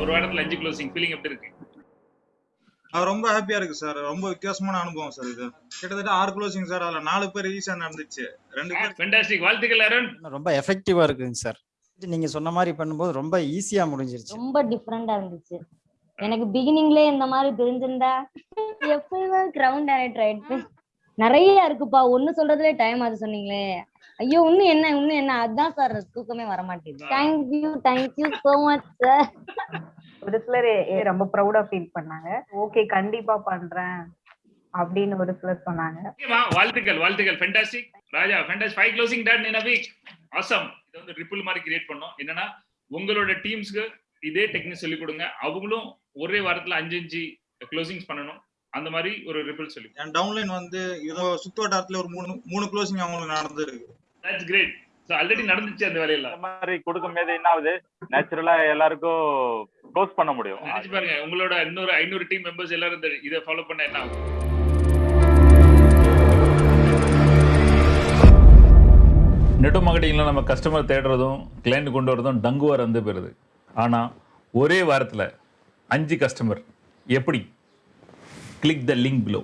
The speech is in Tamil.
ஒரு வாரத்துல அஞ்சு க்ளோசிங் ஃபீலிங் எப்படி இருக்கு? அது ரொம்ப ஹாப்பியா இருக்கு சார் ரொம்ப வித்தியாசமான அனுபவம் சார் இது. கிட்டத்தட்ட ஆறு க்ளோசிங் சார் அதுல நாலு பேர் ஈஸியா நடந்துச்சு. ரெண்டு பேர் ஃபென்டாஸ்டிக் வாழ்த்துக்கள் அருண். ரொம்ப எஃபெக்டிவா இருக்குங்க சார் நீங்க சொன்ன மாதிரி பண்ணும்போது ரொம்ப ஈஸியா முடிஞ்சிருச்சு. ரொம்ப டிஃப்ரெண்டா இருந்துச்சு. எனக்கு பிகினிங்ல இந்த மாதிரி தெரிஞ்சிருந்தா எப்பயுமே கிரவுண்ட் டைரக்டர் ஆயிடுச்சு நிறைய இருக்குப்பா. ஒண்ணு சொல்றதுல டைம் அது சொன்னீங்களே. ஐயோ இன்னும் என்ன இன்னும் என்ன? அதான் சார் தூக்கமே வர மாட்டேங்குது thank you thank you so much sir ஒரு சிலர் ரொம்ப ப்ரௌடா ஃபீல் பண்ணாங்க. ஓகே கண்டிப்பா பண்றேன் அப்படின்னு ஒரு சிலர் சொன்னாங்க. வாழ்த்துக்கள் வாழ்த்துக்கள். Fantastic Raja fantastic five closing done in week awesome இது வந்து ரிப்பிள் மாதிரி கிரியேட் பண்ணோம். என்னன்னா உங்களோட டீம்ஸ்க்கு இதே டெக்னிக் சொல்லி கொடுங்க. அவங்களும் ஒரே வாரத்துல அஞ்சு அஞ்சு க்ளோசிங்ஸ் பண்ணணும். அந்த மாதிரி ஒரு ரிப்பிள் சொல்லி என் டவுன்லைன் வந்து இதோ சுத்து வட்டாரத்துல ஒரு மூணு மூணு க்ளோசிங் அவங்களுக்கு நடந்திருக்கு. தட்ஸ் கிரேட் ஸோ ஆல்ரெடி நடந்துச்சு அந்த வேலையில இந்த மாதிரி கொடுக்கும்போது என்ன ஆகுது? நேச்சுரலா எல்லாருக்கும் க்ளோஸ் பண்ண முடியும். நினைச்சு பாருங்க உங்களோட இன்னொரு ஐநூறு டீம் மெம்பர்ஸ் எல்லாரும் இதை ஃபாலோ பண்ண என்ன நெட்டோ மார்க்கெட்டிங்கில் நம்ம கஸ்டமர் தேடுறதும் கிளைண்ட் கொண்டு வரதும் டங்குவா இருந்து போயிருது. ஆனால் ஒரே வாரத்தில் அஞ்சு கஸ்டமர் எப்படி? கிளிக் த லிங்க் பிலோ